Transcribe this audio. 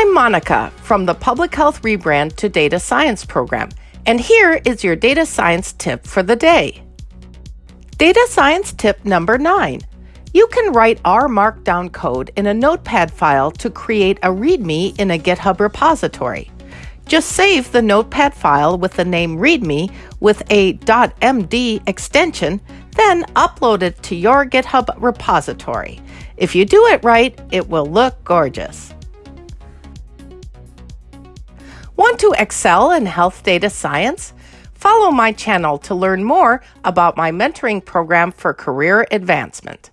I'm Monica from the Public Health Rebrand to Data Science program, and here is your data science tip for the day. Data science tip number nine. You can write R Markdown code in a Notepad file to create a README in a GitHub repository. Just save the Notepad file with the name README with a .md extension, then upload it to your GitHub repository. If you do it right, it will look gorgeous. Want to excel in health data science? Follow my channel to learn more about my mentoring program for career advancement.